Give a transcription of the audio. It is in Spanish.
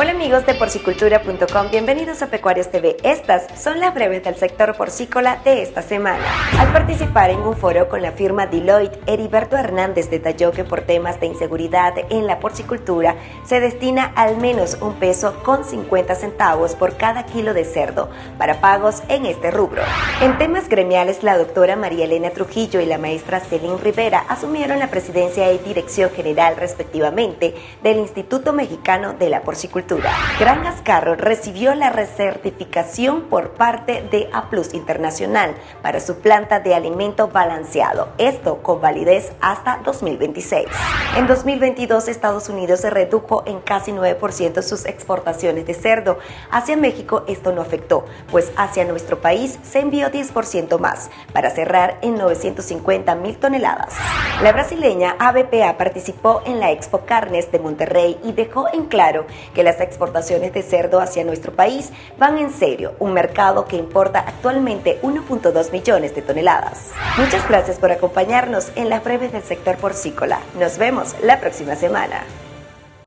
Hola amigos de porcicultura.com, bienvenidos a Pecuarios TV. Estas son las breves del sector porcícola de esta semana. Al participar en un foro con la firma Deloitte, Heriberto Hernández detalló que por temas de inseguridad en la porcicultura se destina al menos un peso con 50 centavos por cada kilo de cerdo para pagos en este rubro. En temas gremiales, la doctora María Elena Trujillo y la maestra Celine Rivera asumieron la presidencia y dirección general respectivamente del Instituto Mexicano de la Porcicultura Gran Gascarro recibió la recertificación por parte de A Plus Internacional para su planta de alimento balanceado, esto con validez hasta 2026. En 2022 Estados Unidos se redujo en casi 9% sus exportaciones de cerdo. Hacia México esto no afectó, pues hacia nuestro país se envió 10% más, para cerrar en 950 mil toneladas. La brasileña ABPA participó en la Expo Carnes de Monterrey y dejó en claro que las exportaciones de cerdo hacia nuestro país van en serio, un mercado que importa actualmente 1.2 millones de toneladas. Muchas gracias por acompañarnos en las breves del sector porcícola. Nos vemos la próxima semana.